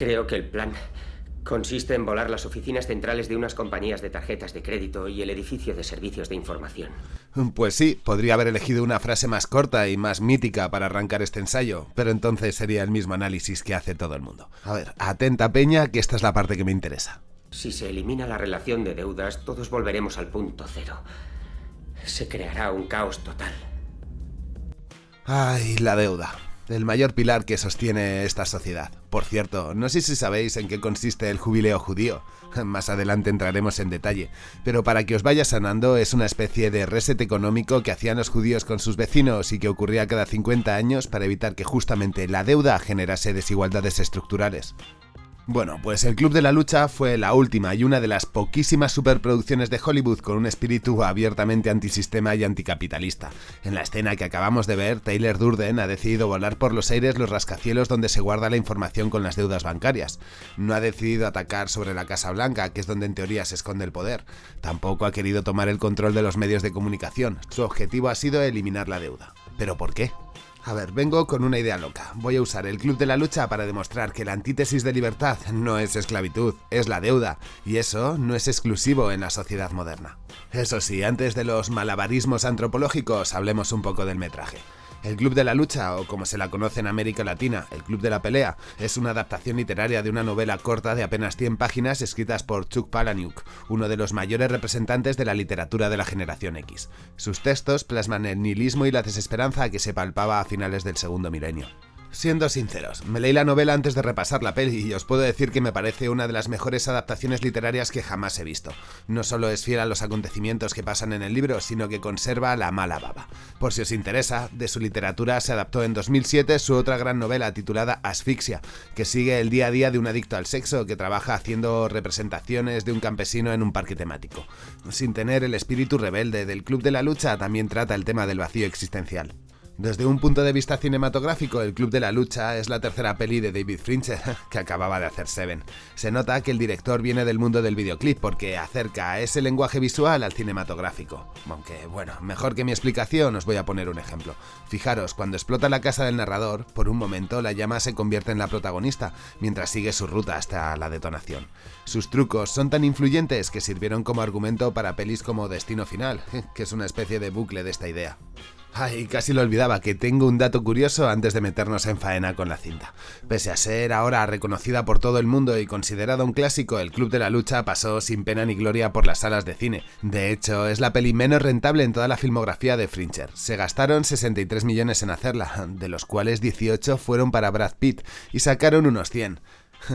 Creo que el plan consiste en volar las oficinas centrales de unas compañías de tarjetas de crédito y el edificio de servicios de información. Pues sí, podría haber elegido una frase más corta y más mítica para arrancar este ensayo, pero entonces sería el mismo análisis que hace todo el mundo. A ver, atenta Peña, que esta es la parte que me interesa. Si se elimina la relación de deudas, todos volveremos al punto cero. Se creará un caos total. Ay, la deuda. El mayor pilar que sostiene esta sociedad. Por cierto, no sé si sabéis en qué consiste el jubileo judío. Más adelante entraremos en detalle. Pero para que os vaya sanando, es una especie de reset económico que hacían los judíos con sus vecinos y que ocurría cada 50 años para evitar que justamente la deuda generase desigualdades estructurales. Bueno, pues El Club de la Lucha fue la última y una de las poquísimas superproducciones de Hollywood con un espíritu abiertamente antisistema y anticapitalista. En la escena que acabamos de ver, Taylor Durden ha decidido volar por los aires los rascacielos donde se guarda la información con las deudas bancarias. No ha decidido atacar sobre la Casa Blanca, que es donde en teoría se esconde el poder. Tampoco ha querido tomar el control de los medios de comunicación. Su objetivo ha sido eliminar la deuda. ¿Pero por qué? A ver, vengo con una idea loca. Voy a usar el Club de la Lucha para demostrar que la antítesis de libertad no es esclavitud, es la deuda, y eso no es exclusivo en la sociedad moderna. Eso sí, antes de los malabarismos antropológicos, hablemos un poco del metraje. El Club de la Lucha, o como se la conoce en América Latina, el Club de la Pelea, es una adaptación literaria de una novela corta de apenas 100 páginas escritas por Chuck Palahniuk, uno de los mayores representantes de la literatura de la generación X. Sus textos plasman el nihilismo y la desesperanza que se palpaba a finales del segundo milenio. Siendo sinceros, me leí la novela antes de repasar la peli y os puedo decir que me parece una de las mejores adaptaciones literarias que jamás he visto. No solo es fiel a los acontecimientos que pasan en el libro, sino que conserva la mala baba. Por si os interesa, de su literatura se adaptó en 2007 su otra gran novela titulada Asfixia, que sigue el día a día de un adicto al sexo que trabaja haciendo representaciones de un campesino en un parque temático. Sin tener el espíritu rebelde del Club de la Lucha, también trata el tema del vacío existencial. Desde un punto de vista cinematográfico, El Club de la Lucha es la tercera peli de David Fincher, que acababa de hacer Seven. Se nota que el director viene del mundo del videoclip porque acerca ese lenguaje visual al cinematográfico. Aunque, bueno, mejor que mi explicación os voy a poner un ejemplo. Fijaros, cuando explota la casa del narrador, por un momento la llama se convierte en la protagonista, mientras sigue su ruta hasta la detonación. Sus trucos son tan influyentes que sirvieron como argumento para pelis como Destino Final, que es una especie de bucle de esta idea. Ay, casi lo olvidaba, que tengo un dato curioso antes de meternos en faena con la cinta. Pese a ser ahora reconocida por todo el mundo y considerada un clásico, el Club de la Lucha pasó sin pena ni gloria por las salas de cine. De hecho, es la peli menos rentable en toda la filmografía de Fincher. Se gastaron 63 millones en hacerla, de los cuales 18 fueron para Brad Pitt, y sacaron unos 100.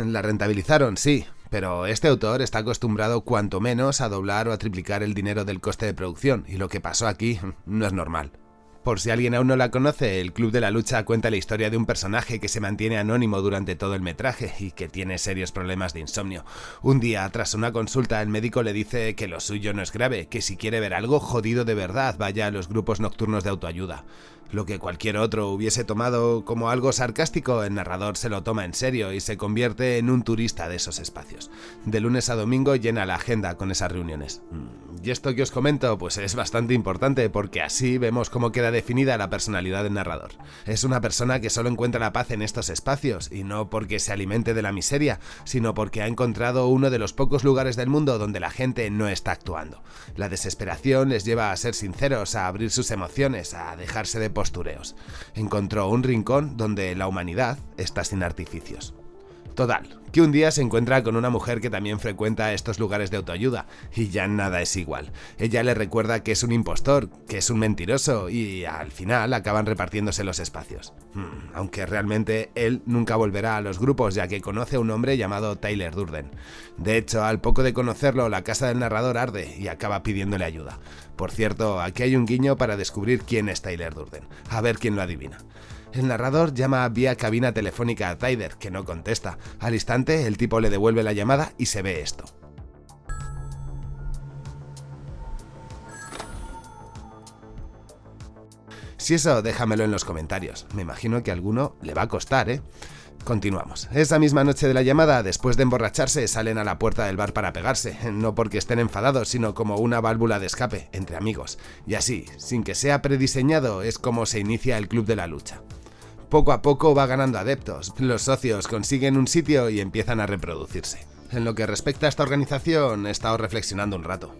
La rentabilizaron, sí, pero este autor está acostumbrado cuanto menos a doblar o a triplicar el dinero del coste de producción, y lo que pasó aquí no es normal. Por si alguien aún no la conoce, el Club de la Lucha cuenta la historia de un personaje que se mantiene anónimo durante todo el metraje y que tiene serios problemas de insomnio. Un día, tras una consulta, el médico le dice que lo suyo no es grave, que si quiere ver algo jodido de verdad, vaya a los grupos nocturnos de autoayuda. Lo que cualquier otro hubiese tomado como algo sarcástico, el narrador se lo toma en serio y se convierte en un turista de esos espacios. De lunes a domingo llena la agenda con esas reuniones. Y esto que os comento pues es bastante importante porque así vemos cómo queda definida la personalidad del narrador. Es una persona que solo encuentra la paz en estos espacios y no porque se alimente de la miseria, sino porque ha encontrado uno de los pocos lugares del mundo donde la gente no está actuando. La desesperación les lleva a ser sinceros, a abrir sus emociones, a dejarse de postureos. Encontró un rincón donde la humanidad está sin artificios. Total, que un día se encuentra con una mujer que también frecuenta estos lugares de autoayuda, y ya nada es igual. Ella le recuerda que es un impostor, que es un mentiroso, y al final acaban repartiéndose los espacios. Hmm, aunque realmente él nunca volverá a los grupos ya que conoce a un hombre llamado Tyler Durden. De hecho, al poco de conocerlo, la casa del narrador arde y acaba pidiéndole ayuda. Por cierto, aquí hay un guiño para descubrir quién es Tyler Durden. A ver quién lo adivina. El narrador llama vía cabina telefónica a Tyler, que no contesta. Al instante, el tipo le devuelve la llamada y se ve esto. Si eso, déjamelo en los comentarios. Me imagino que a alguno le va a costar, ¿eh? Continuamos. Esa misma noche de la llamada, después de emborracharse, salen a la puerta del bar para pegarse, no porque estén enfadados, sino como una válvula de escape, entre amigos. Y así, sin que sea prediseñado, es como se inicia el Club de la Lucha. Poco a poco va ganando adeptos, los socios consiguen un sitio y empiezan a reproducirse. En lo que respecta a esta organización, he estado reflexionando un rato.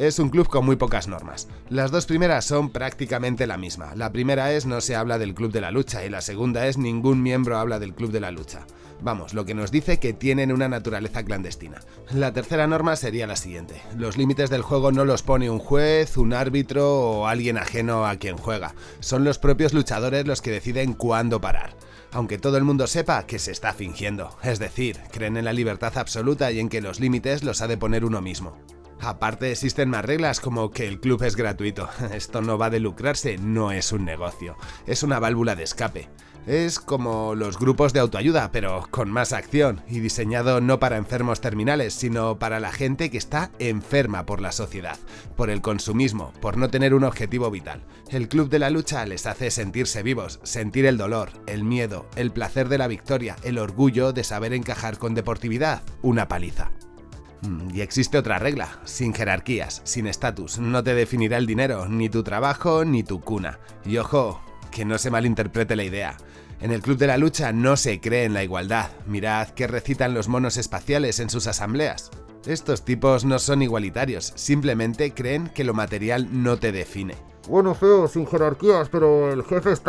Es un club con muy pocas normas. Las dos primeras son prácticamente la misma. La primera es no se habla del club de la lucha y la segunda es ningún miembro habla del club de la lucha. Vamos, lo que nos dice que tienen una naturaleza clandestina. La tercera norma sería la siguiente. Los límites del juego no los pone un juez, un árbitro o alguien ajeno a quien juega. Son los propios luchadores los que deciden cuándo parar aunque todo el mundo sepa que se está fingiendo, es decir, creen en la libertad absoluta y en que los límites los ha de poner uno mismo. Aparte existen más reglas como que el club es gratuito. Esto no va de lucrarse, no es un negocio. Es una válvula de escape. Es como los grupos de autoayuda, pero con más acción y diseñado no para enfermos terminales, sino para la gente que está enferma por la sociedad, por el consumismo, por no tener un objetivo vital. El club de la lucha les hace sentirse vivos, sentir el dolor, el miedo, el placer de la victoria, el orgullo de saber encajar con deportividad, una paliza. Mm, y existe otra regla, sin jerarquías, sin estatus, no te definirá el dinero, ni tu trabajo, ni tu cuna. Y ojo, que no se malinterprete la idea. En el Club de la Lucha no se cree en la igualdad. Mirad que recitan los monos espaciales en sus asambleas. Estos tipos no son igualitarios, simplemente creen que lo material no te define. Bueno, feo, sin jerarquías, pero el jefe es.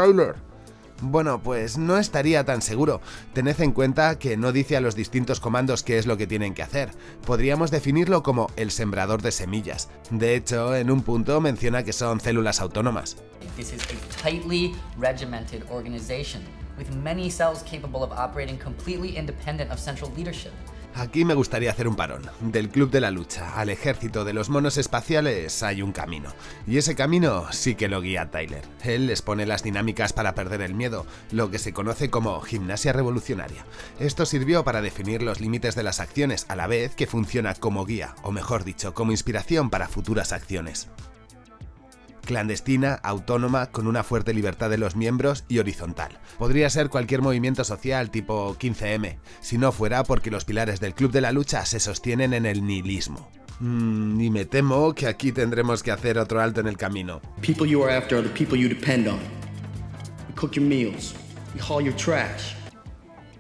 Bueno, pues no estaría tan seguro. Tened en cuenta que no dice a los distintos comandos qué es lo que tienen que hacer. Podríamos definirlo como el sembrador de semillas. De hecho, en un punto menciona que son células autónomas. This is a tightly regimented organization with many cells capable of operating completely independent of central leadership. Aquí me gustaría hacer un parón. Del Club de la Lucha al ejército de los monos espaciales hay un camino. Y ese camino sí que lo guía Tyler. Él les pone las dinámicas para perder el miedo, lo que se conoce como gimnasia revolucionaria. Esto sirvió para definir los límites de las acciones a la vez que funciona como guía, o mejor dicho, como inspiración para futuras acciones clandestina, autónoma, con una fuerte libertad de los miembros y horizontal. Podría ser cualquier movimiento social tipo 15M, si no fuera porque los pilares del Club de la Lucha se sostienen en el nihilismo. Mm, y me temo que aquí tendremos que hacer otro alto en el camino. People cook your meals. Haul your trash.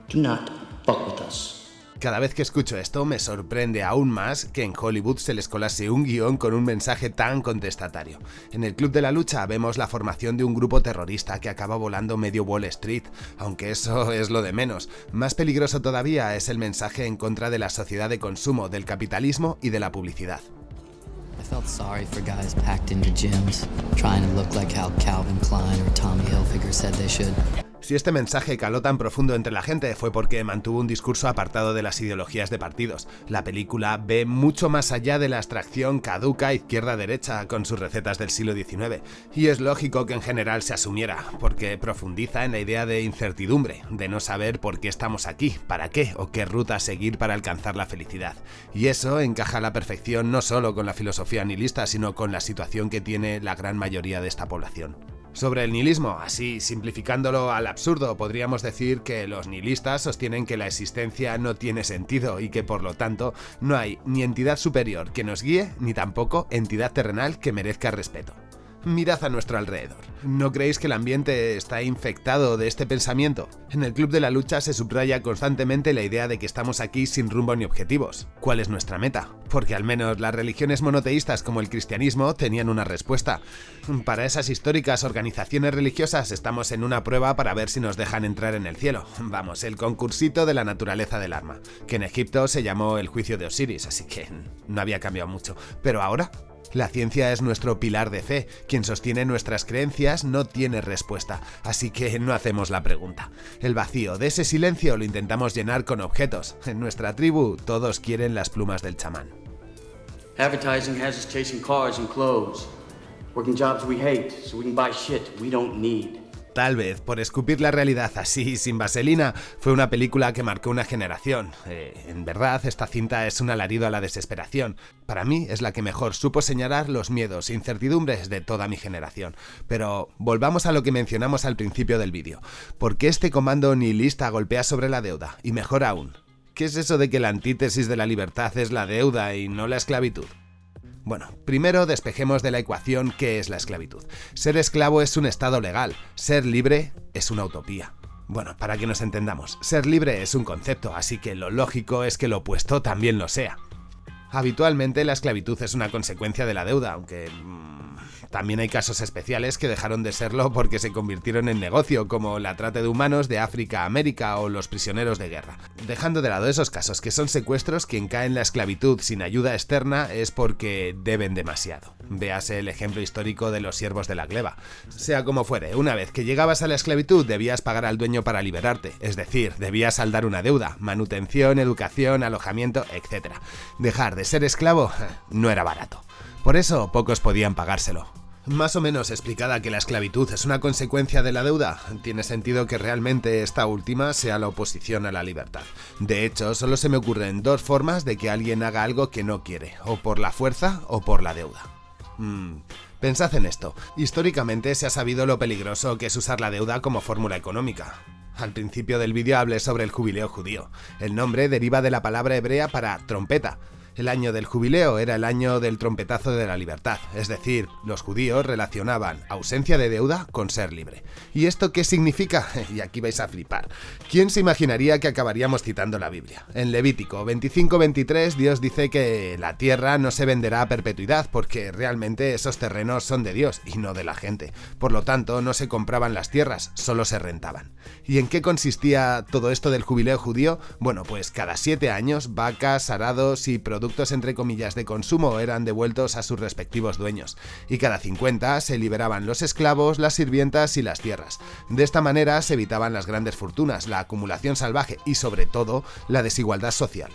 Do not fuck with us. Cada vez que escucho esto me sorprende aún más que en Hollywood se les colase un guion con un mensaje tan contestatario. En el Club de la Lucha vemos la formación de un grupo terrorista que acaba volando medio Wall Street, aunque eso es lo de menos. Más peligroso todavía es el mensaje en contra de la sociedad de consumo, del capitalismo y de la publicidad. Si este mensaje caló tan profundo entre la gente fue porque mantuvo un discurso apartado de las ideologías de partidos. La película ve mucho más allá de la abstracción caduca izquierda-derecha con sus recetas del siglo XIX, y es lógico que en general se asumiera, porque profundiza en la idea de incertidumbre, de no saber por qué estamos aquí, para qué o qué ruta seguir para alcanzar la felicidad. Y eso encaja a la perfección no solo con la filosofía nihilista, sino con la situación que tiene la gran mayoría de esta población. Sobre el nihilismo, así simplificándolo al absurdo, podríamos decir que los nihilistas sostienen que la existencia no tiene sentido y que por lo tanto no hay ni entidad superior que nos guíe ni tampoco entidad terrenal que merezca respeto mirad a nuestro alrededor. ¿No creéis que el ambiente está infectado de este pensamiento? En el Club de la Lucha se subraya constantemente la idea de que estamos aquí sin rumbo ni objetivos. ¿Cuál es nuestra meta? Porque al menos las religiones monoteístas como el cristianismo tenían una respuesta. Para esas históricas organizaciones religiosas estamos en una prueba para ver si nos dejan entrar en el cielo. Vamos, el concursito de la naturaleza del arma, que en Egipto se llamó el juicio de Osiris, así que no había cambiado mucho. Pero ahora, la ciencia es nuestro pilar de fe, quien sostiene nuestras creencias no tiene respuesta, así que no hacemos la pregunta. El vacío de ese silencio lo intentamos llenar con objetos. En nuestra tribu todos quieren las plumas del chamán. Advertising has us chasing cars and clothes, working jobs we hate so we can buy shit we don't need. Tal vez por escupir la realidad así, sin vaselina, fue una película que marcó una generación. Eh, en verdad, esta cinta es un alarido a la desesperación. Para mí es la que mejor supo señalar los miedos e incertidumbres de toda mi generación. Pero volvamos a lo que mencionamos al principio del vídeo. ¿Por qué este comando nihilista golpea sobre la deuda? Y mejor aún, ¿qué es eso de que la antítesis de la libertad es la deuda y no la esclavitud? Bueno, primero despejemos de la ecuación qué es la esclavitud. Ser esclavo es un estado legal, ser libre es una utopía. Bueno, para que nos entendamos, ser libre es un concepto, así que lo lógico es que lo opuesto también lo sea. Habitualmente la esclavitud es una consecuencia de la deuda, aunque mm, también hay casos especiales que dejaron de serlo porque se convirtieron en negocio, como la trata de humanos de África a América o los prisioneros de guerra. Dejando de lado esos casos que son secuestros, quien cae en la esclavitud sin ayuda externa es porque deben demasiado. Véase el ejemplo histórico de los siervos de la gleba. Sea como fuere, una vez que llegabas a la esclavitud debías pagar al dueño para liberarte, es decir, debías saldar una deuda, manutención, educación, alojamiento, etc. Dejar de ser esclavo no era barato. Por eso pocos podían pagárselo. Más o menos explicada que la esclavitud es una consecuencia de la deuda, tiene sentido que realmente esta última sea la oposición a la libertad. De hecho, solo se me ocurren dos formas de que alguien haga algo que no quiere, o por la fuerza o por la deuda. Hmm, pensad en esto. Históricamente se ha sabido lo peligroso que es usar la deuda como fórmula económica. Al principio del vídeo hablé sobre el jubileo judío. El nombre deriva de la palabra hebrea para trompeta, el año del jubileo era el año del trompetazo de la libertad, es decir, los judíos relacionaban ausencia de deuda con ser libre. ¿Y esto qué significa? Y aquí vais a flipar. ¿Quién se imaginaría que acabaríamos citando la Biblia? En Levítico 25-23 Dios dice que la tierra no se venderá a perpetuidad porque realmente esos terrenos son de Dios y no de la gente. Por lo tanto, no se compraban las tierras, solo se rentaban. ¿Y en qué consistía todo esto del jubileo judío? Bueno, pues cada siete años vacas, arados y productos entre comillas de consumo eran devueltos a sus respectivos dueños, y cada 50 se liberaban los esclavos, las sirvientas y las tierras. De esta manera se evitaban las grandes fortunas, la acumulación salvaje y sobre todo la desigualdad social.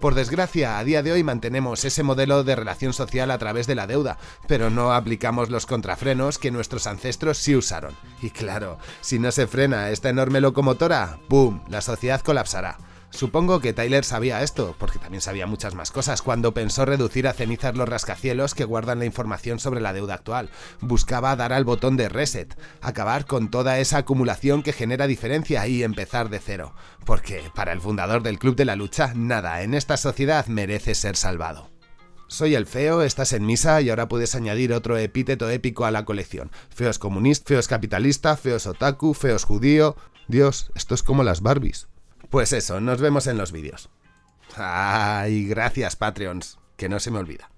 Por desgracia, a día de hoy mantenemos ese modelo de relación social a través de la deuda, pero no aplicamos los contrafrenos que nuestros ancestros sí usaron. Y claro, si no se frena esta enorme locomotora, ¡boom!, la sociedad colapsará. Supongo que Tyler sabía esto, porque también sabía muchas más cosas, cuando pensó reducir a cenizas los rascacielos que guardan la información sobre la deuda actual. Buscaba dar al botón de reset, acabar con toda esa acumulación que genera diferencia y empezar de cero. Porque, para el fundador del Club de la Lucha, nada en esta sociedad merece ser salvado. Soy el feo, estás en misa y ahora puedes añadir otro epíteto épico a la colección. Feo es comunista, feo es capitalista, feo es otaku, feo es judío... Dios, esto es como las Barbies. Pues eso, nos vemos en los vídeos. Ay, gracias Patreons, que no se me olvida.